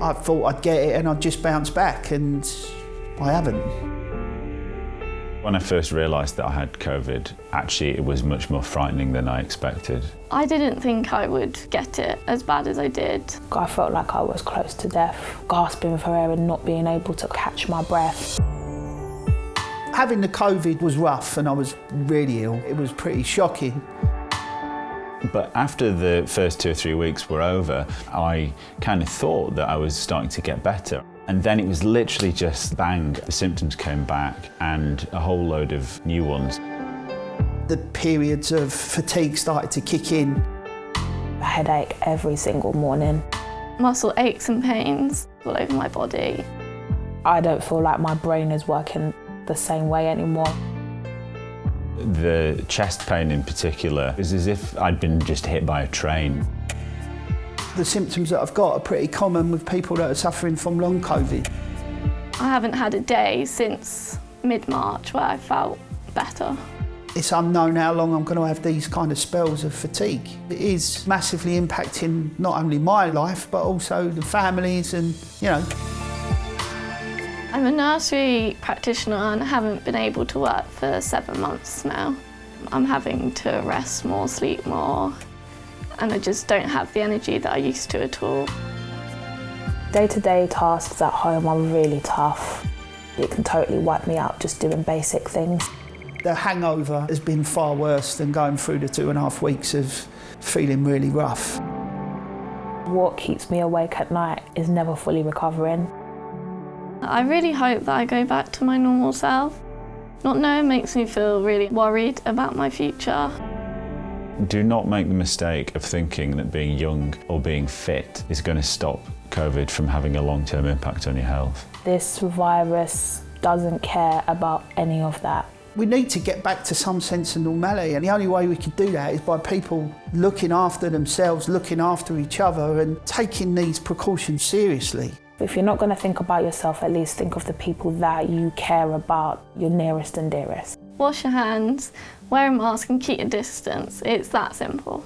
I thought I'd get it and I'd just bounce back and I haven't. When I first realised that I had COVID, actually it was much more frightening than I expected. I didn't think I would get it as bad as I did. I felt like I was close to death, gasping for air and not being able to catch my breath. Having the COVID was rough and I was really ill. It was pretty shocking. But after the first two or three weeks were over, I kind of thought that I was starting to get better. And then it was literally just bang, the symptoms came back and a whole load of new ones. The periods of fatigue started to kick in. A headache every single morning. Muscle aches and pains all over my body. I don't feel like my brain is working the same way anymore. The chest pain in particular is as if I'd been just hit by a train. The symptoms that I've got are pretty common with people that are suffering from long COVID. I haven't had a day since mid-March where I felt better. It's unknown how long I'm going to have these kind of spells of fatigue. It is massively impacting not only my life, but also the families and, you know. I'm a nursery practitioner and I haven't been able to work for seven months now. I'm having to rest more, sleep more, and I just don't have the energy that I used to at all. Day-to-day -day tasks at home are really tough. It can totally wipe me out just doing basic things. The hangover has been far worse than going through the two and a half weeks of feeling really rough. What keeps me awake at night is never fully recovering. I really hope that I go back to my normal self. Not knowing makes me feel really worried about my future. Do not make the mistake of thinking that being young or being fit is going to stop COVID from having a long-term impact on your health. This virus doesn't care about any of that. We need to get back to some sense of normality and the only way we can do that is by people looking after themselves, looking after each other and taking these precautions seriously. If you're not going to think about yourself, at least think of the people that you care about, your nearest and dearest. Wash your hands, wear a mask and keep your distance. It's that simple.